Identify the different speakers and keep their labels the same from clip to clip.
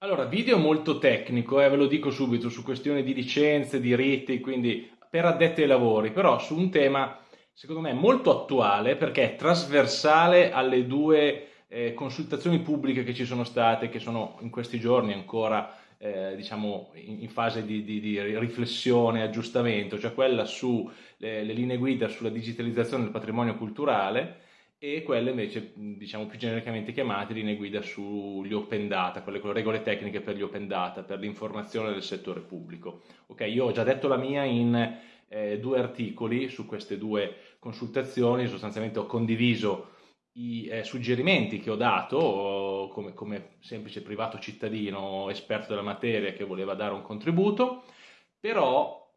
Speaker 1: Allora, video molto tecnico, eh, ve lo dico subito, su questioni di licenze, diritti, quindi per addetti ai lavori, però su un tema secondo me molto attuale perché è trasversale alle due eh, consultazioni pubbliche che ci sono state, che sono in questi giorni ancora eh, diciamo in, fase di, di, di, riflessione aggiustamento, cioè quella sulle linee guida sulla digitalizzazione del patrimonio culturale e quelle invece diciamo più genericamente chiamate linee guida sugli open data, quelle con le regole tecniche per gli open data, per l'informazione del settore pubblico. Ok, io ho già detto la mia in eh, due articoli su queste due consultazioni, sostanzialmente ho condiviso i eh, suggerimenti che ho dato come, come semplice privato cittadino esperto della materia che voleva dare un contributo, però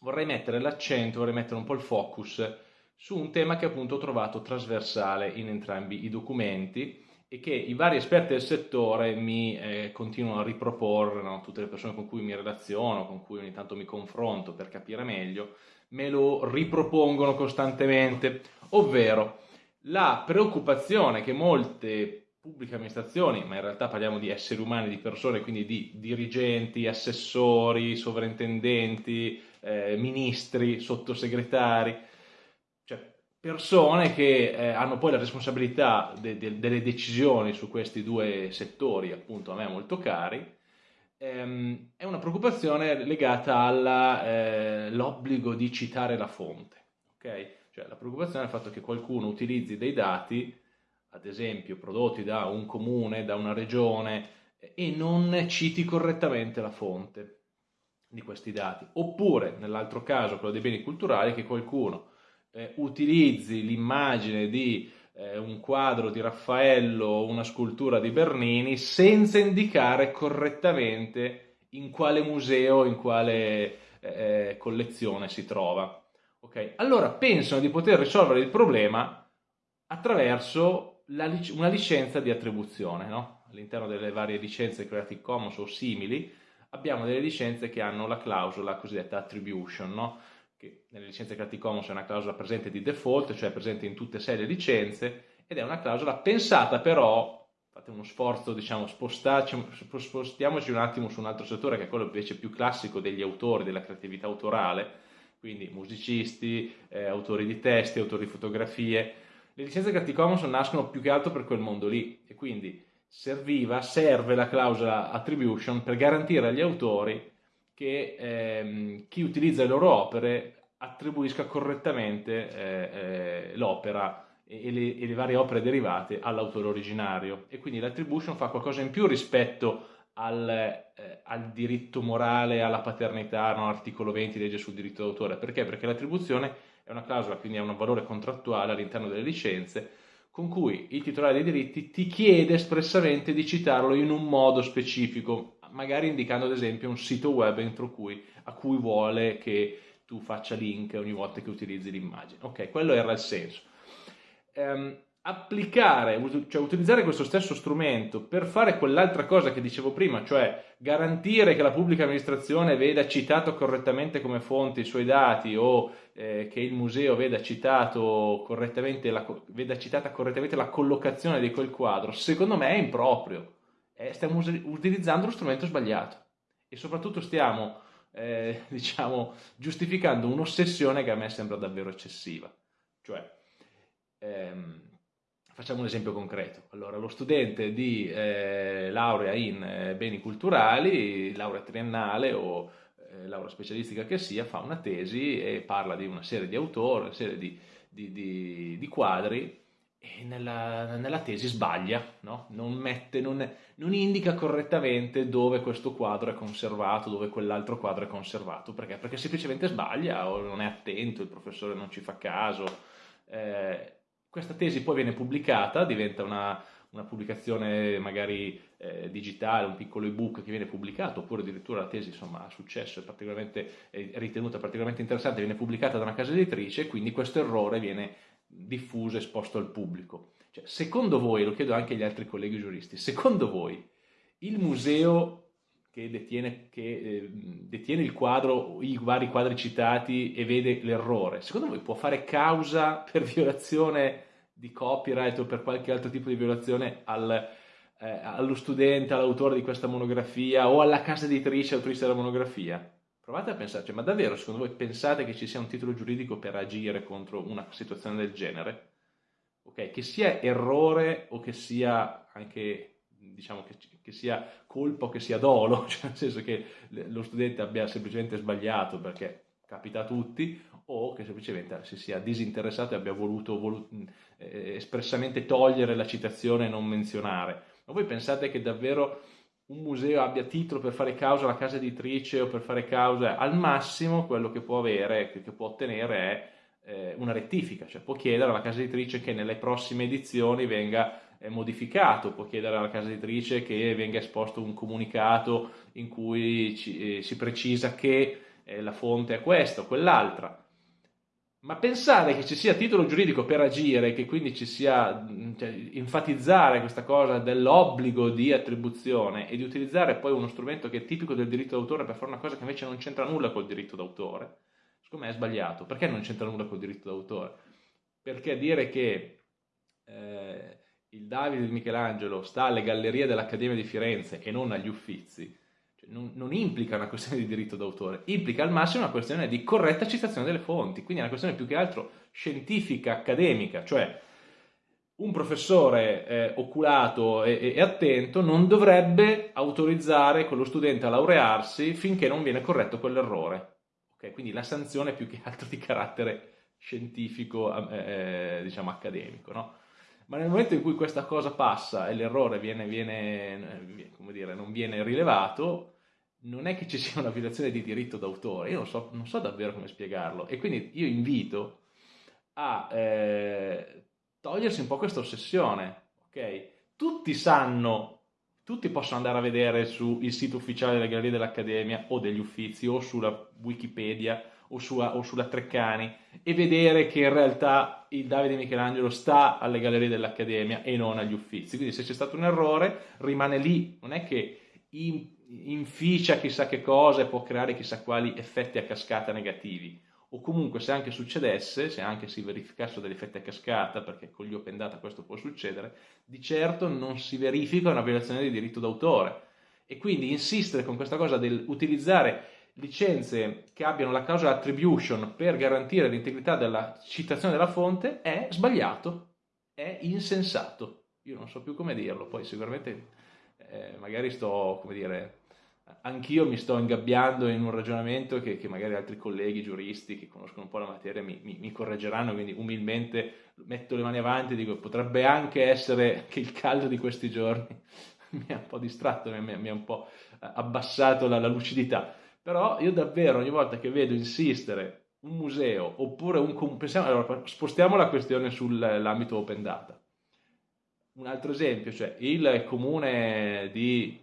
Speaker 1: vorrei mettere l'accento, vorrei mettere un po' il focus su un tema che appunto ho trovato trasversale in entrambi i documenti e che i vari esperti del settore mi eh, continuano a riproporre, no? tutte le persone con cui mi relaziono, con cui ogni tanto mi confronto per capire meglio, me lo ripropongono costantemente, ovvero la preoccupazione che molte pubbliche amministrazioni, ma in realtà parliamo di esseri umani, di persone, quindi di dirigenti, assessori, sovrintendenti, eh, ministri, sottosegretari, persone che eh, hanno poi la responsabilità de de delle decisioni su questi due settori, appunto a me molto cari, ehm, è una preoccupazione legata all'obbligo eh, di citare la fonte. Okay? Cioè la preoccupazione è il fatto che qualcuno utilizzi dei dati, ad esempio prodotti da un comune, da una regione, e non citi correttamente la fonte di questi dati. Oppure, nell'altro caso, quello dei beni culturali, che qualcuno eh, utilizzi l'immagine di eh, un quadro di Raffaello o una scultura di Bernini senza indicare correttamente in quale museo, in quale eh, collezione si trova. Okay? Allora pensano di poter risolvere il problema attraverso lic una licenza di attribuzione. No? All'interno delle varie licenze Creative Commons o simili abbiamo delle licenze che hanno la clausola cosiddetta attribution, no? Che nelle licenze Creative Commons è una clausola presente di default, cioè presente in tutte e sei le licenze, ed è una clausola pensata però, fate uno sforzo, diciamo, spostiamoci un attimo su un altro settore che è quello invece più classico degli autori, della creatività autorale, quindi musicisti, eh, autori di testi, autori di fotografie. Le licenze Creative Commons nascono più che altro per quel mondo lì e quindi serviva, serve la clausola attribution per garantire agli autori che ehm, chi utilizza le loro opere attribuisca correttamente eh, eh, l'opera e le, e le, varie opere derivate all'autore originario e quindi l'attribution fa qualcosa in più rispetto al, eh, al diritto morale, alla paternità, no? articolo 20 legge sul diritto d'autore. Perché? Perché l'attribuzione è una clausola, quindi ha un valore contrattuale all'interno delle licenze con cui il titolare dei diritti ti chiede espressamente di citarlo in un modo specifico, magari indicando ad esempio un sito web entro cui, a cui vuole che tu faccia link ogni volta che utilizzi l'immagine. Ok, quello era il senso. Um, applicare, cioè utilizzare questo stesso strumento per fare quell'altra cosa che dicevo prima, cioè garantire che la pubblica amministrazione veda citato correttamente come fonte i suoi dati o eh, che il museo veda, correttamente la, veda citata correttamente la collocazione di quel quadro, secondo me è improprio eh, stiamo utilizzando lo strumento sbagliato e soprattutto stiamo eh, diciamo, giustificando un'ossessione che a me sembra davvero eccessiva. Cioè, ehm, facciamo un esempio concreto. Allora, lo studente di eh, laurea in eh, beni culturali, laurea triennale o eh, laurea specialistica che sia, fa una tesi e parla di una serie di autori, una serie di, di, di, di quadri e nella, nella tesi sbaglia, no? non, mette, non, non, indica correttamente dove questo quadro è conservato, dove quell'altro quadro è conservato, perché? Perché semplicemente sbaglia o non è attento, il professore non ci fa caso. Eh, questa tesi poi viene pubblicata, diventa una, una pubblicazione magari eh, digitale, un piccolo ebook che viene pubblicato, oppure addirittura la tesi insomma, ha successo, è, particolarmente, è ritenuta particolarmente interessante, viene pubblicata da una casa editrice quindi questo errore viene diffuso, esposto al pubblico. Cioè, secondo voi, lo chiedo anche agli altri colleghi giuristi, secondo voi il museo che detiene, che, eh, detiene il quadro, i vari quadri citati e vede l'errore, secondo voi può fare causa per violazione di copyright o per qualche altro tipo di violazione al, eh, allo studente, all'autore di questa monografia o alla casa editrice autrice della monografia? Provate a pensarci, ma davvero secondo voi pensate che ci sia un titolo giuridico per agire contro una situazione del genere? Ok, che sia errore o che sia anche, diciamo, che, che sia colpa o che sia dolo, cioè nel senso che lo studente abbia semplicemente sbagliato perché capita a tutti, o che semplicemente si sia disinteressato e abbia voluto, voluto eh, espressamente togliere la citazione e non menzionare. Ma voi pensate che davvero un museo abbia titolo per fare causa alla casa editrice o per fare causa, al massimo quello che può avere, che, può ottenere è eh, una rettifica, cioè può chiedere alla casa editrice che nelle prossime edizioni venga eh, modificato, può chiedere alla casa editrice che venga esposto un comunicato in cui ci, eh, si precisa che eh, la fonte è questa o quell'altra. Ma pensare che ci sia titolo giuridico per agire, che quindi ci sia cioè, enfatizzare questa cosa dell'obbligo di attribuzione e di utilizzare poi uno strumento che è tipico del diritto d'autore per fare una cosa che invece non c'entra nulla col diritto d'autore, secondo me è sbagliato. Perché non c'entra nulla col diritto d'autore? Perché dire che eh, il Davide di Michelangelo sta alle gallerie dell'Accademia di Firenze e non agli Uffizi, non, non, implica una questione di diritto d'autore, implica al massimo una questione di corretta citazione delle fonti, quindi è una questione più che altro scientifica, accademica, cioè un professore eh, oculato e, e, attento non dovrebbe autorizzare quello studente a laurearsi finché non viene corretto quell'errore. Okay? Quindi la sanzione è più che altro di carattere scientifico, eh, eh diciamo accademico. No? Ma nel momento in cui questa cosa passa e l'errore viene, viene, dire, non viene rilevato, non è che ci sia una violazione di diritto d'autore, io non so, non so davvero come spiegarlo. E quindi io invito a eh, togliersi un po' questa ossessione, ok? Tutti sanno, tutti possono andare a vedere sul sito ufficiale della Galleria dell'Accademia o degli Uffizi o sulla Wikipedia o, su, o sulla Treccani e vedere che in realtà il Davide Michelangelo sta alle Gallerie dell'Accademia e non agli Uffizi, quindi se c'è stato un errore rimane lì, non è che in inficia chissà che cosa e può creare chissà quali effetti a cascata negativi. O comunque se anche succedesse, se anche si verificassero degli effetti a cascata, perché con gli open data questo può succedere, di certo non si verifica una violazione di diritto d'autore. E quindi insistere con questa cosa del utilizzare licenze che abbiano la clausola attribution per garantire l'integrità della citazione della fonte è sbagliato, è insensato. Io non so più come dirlo, poi sicuramente eh, magari sto, come dire, anch'io mi sto ingabbiando in un ragionamento che, che, magari altri colleghi giuristi che conoscono un po' la materia mi, mi, mi, correggeranno, quindi umilmente metto le mani avanti e dico potrebbe anche essere che il caldo di questi giorni mi ha un po' distratto, mi, ha un po' abbassato la, la, lucidità, però io davvero ogni volta che vedo insistere un museo oppure un... Pensiamo, allora, spostiamo la questione sull'ambito open data un altro esempio, cioè il comune di...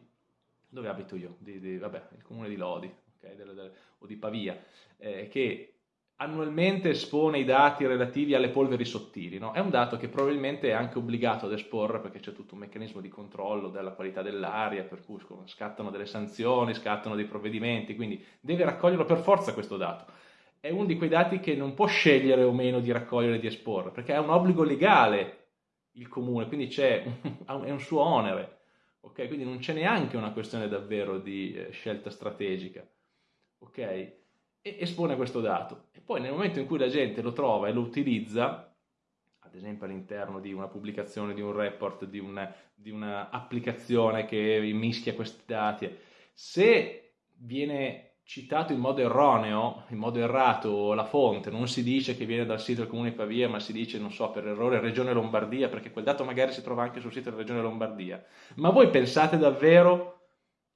Speaker 1: dove abito io? Di, di, vabbè, il comune di Lodi okay, delle, delle, o di Pavia, eh, che annualmente espone i dati relativi alle polveri sottili. No? È un dato che probabilmente è anche obbligato ad esporre perché c'è tutto un meccanismo di controllo della qualità dell'aria, per cui scattano delle sanzioni, scattano dei provvedimenti, quindi deve raccoglierlo per forza questo dato. È uno di quei dati che non può scegliere o meno di raccogliere e di esporre, perché è un obbligo legale il comune, quindi c'è è un suo onere, ok? Quindi non c'è neanche una questione davvero di eh, scelta strategica, ok? E espone questo dato. E poi nel momento in cui la gente lo trova e lo utilizza, ad esempio all'interno di una pubblicazione, di un report, di, una, di un'applicazione che mischia questi dati, se viene citato in modo erroneo, in modo errato la fonte, non si dice che viene dal sito del comune di Pavia, ma si dice, non so, per errore Regione Lombardia, perché quel dato magari si trova anche sul sito della Regione Lombardia. Ma voi pensate davvero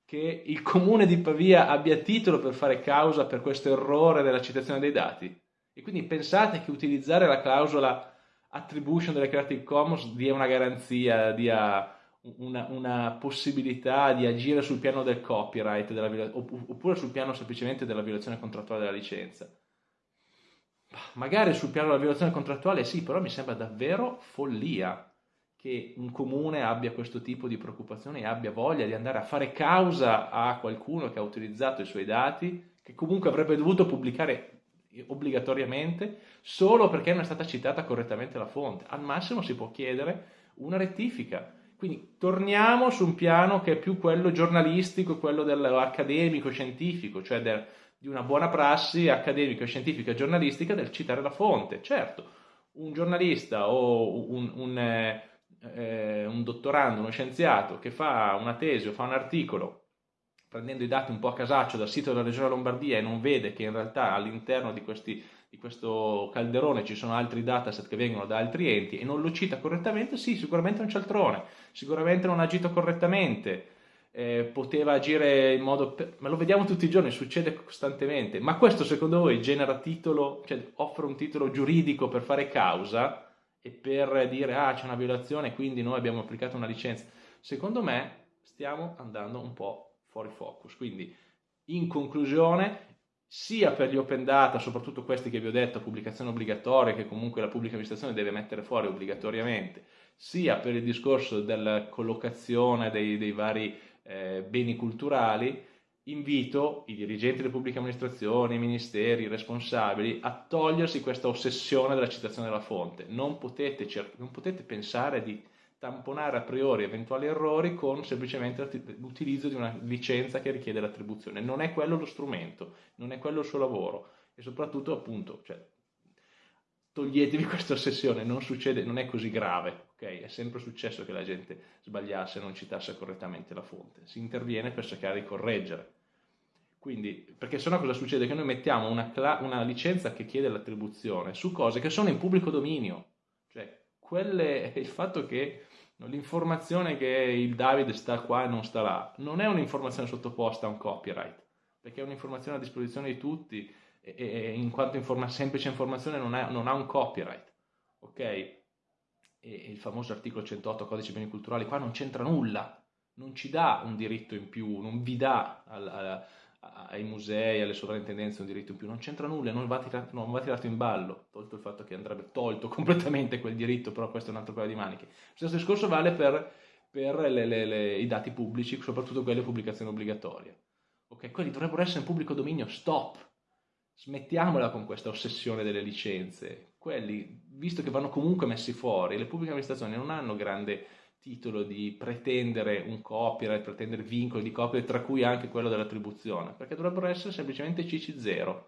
Speaker 1: che il comune di Pavia abbia titolo per fare causa per questo errore della citazione dei dati? E quindi pensate che utilizzare la clausola attribution delle Creative Commons dia una garanzia, dia una, una, possibilità di agire sul piano del copyright della, oppure sul piano semplicemente della violazione contrattuale della licenza. Magari sul piano della violazione contrattuale sì, però mi sembra davvero follia che un comune abbia questo tipo di preoccupazioni e abbia voglia di andare a fare causa a qualcuno che ha utilizzato i suoi dati, che comunque avrebbe dovuto pubblicare obbligatoriamente solo perché non è stata citata correttamente la fonte. Al massimo si può chiedere una rettifica Quindi torniamo su un piano che è più quello giornalistico, quello dell'accademico, scientifico, cioè del, di una buona prassi accademica, scientifica e giornalistica del citare la fonte. Certo, un giornalista o un, un, eh, eh, un dottorando, uno scienziato che fa una tesi o fa un articolo prendendo i dati un po' a casaccio dal sito della Regione Lombardia e non vede che in realtà all'interno di, questi, di questo calderone ci sono altri dataset che vengono da altri enti e non lo cita correttamente, sì, sicuramente è un cialtrone, sicuramente non ha agito correttamente, eh, poteva agire in modo... ma lo vediamo tutti i giorni, succede costantemente, ma questo secondo voi genera titolo, cioè offre un titolo giuridico per fare causa e per dire ah c'è una violazione quindi noi abbiamo applicato una licenza? Secondo me stiamo andando un po' fuori focus. Quindi, in conclusione, sia per gli open data, soprattutto questi che vi ho detto, pubblicazione obbligatoria, che comunque la pubblica amministrazione deve mettere fuori obbligatoriamente, sia per il discorso della collocazione dei, dei vari eh, beni culturali, invito i dirigenti delle pubbliche amministrazioni, i ministeri, i responsabili a togliersi questa ossessione della citazione della fonte. Non potete, non potete pensare di tamponare a priori eventuali errori con semplicemente l'utilizzo di una licenza che richiede l'attribuzione. Non è quello lo strumento, non è quello il suo lavoro e soprattutto appunto, cioè, toglietevi questa ossessione, non succede, non è così grave, ok? È sempre successo che la gente sbagliasse e non citasse correttamente la fonte. Si interviene per cercare di correggere. Quindi, perché sennò cosa succede? Che noi mettiamo una, una licenza che chiede l'attribuzione su cose che sono in pubblico dominio. Cioè, quelle, il fatto che L'informazione che il David sta qua e non sta là non è un'informazione sottoposta a un copyright, perché è un'informazione a disposizione di tutti e, e in quanto informa, semplice informazione non, è, non, ha un copyright. Ok? E, il famoso articolo 108 codice beni culturali qua non c'entra nulla, non ci dà un diritto in più, non vi dà al, al, ai musei, alle sovrintendenze un diritto in più, non c'entra nulla, non va, tirato, non va, tirato, in ballo, tolto il fatto che andrebbe tolto completamente quel diritto, però questo è un altro paio di maniche. Lo stesso discorso vale per, per le, le, le, i dati pubblici, soprattutto quelle pubblicazioni obbligatorie. Ok, quelli dovrebbero essere in pubblico dominio, stop! Smettiamola con questa ossessione delle licenze. Quelli, visto che vanno comunque messi fuori, le pubbliche amministrazioni non hanno grande titolo di pretendere un copyright, pretendere vincoli di copyright, tra cui anche quello dell'attribuzione, perché dovrebbero essere semplicemente CC0,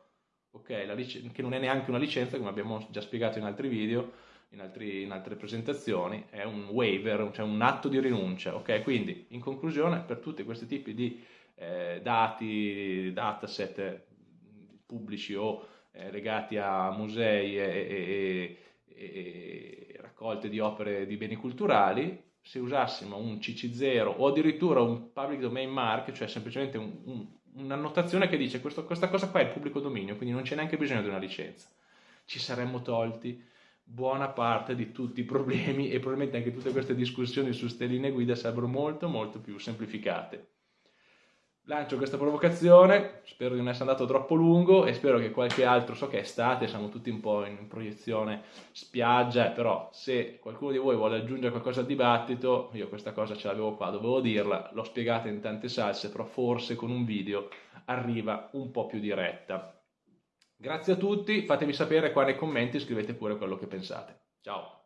Speaker 1: okay? lic- che non è neanche una licenza, come abbiamo già spiegato in altri video, in, altri, in altre presentazioni, è un waiver, cioè un atto di rinuncia. Okay? Quindi, in conclusione, per tutti questi tipi di eh, dati, dataset pubblici o eh, legati a musei e, e, e, e raccolte di opere di beni culturali, se usassimo un CC0 o addirittura un public domain mark, cioè semplicemente un, un, un'annotazione che dice questo, questa cosa qua è pubblico dominio, quindi non c'è neanche bisogno di una licenza, ci saremmo tolti buona parte di tutti i problemi e probabilmente anche tutte queste discussioni su stelline guida sarebbero molto molto più semplificate lancio questa provocazione, spero di non essere andato troppo lungo e spero che qualche altro, so che è estate, siamo tutti un po' in proiezione spiaggia, però se qualcuno di voi vuole aggiungere qualcosa al dibattito, io questa cosa ce l'avevo qua, dovevo dirla, l'ho spiegata in tante salse, però forse con un video arriva un po' più diretta. Grazie a tutti, fatemi sapere qua nei commenti, scrivete pure quello che pensate. Ciao!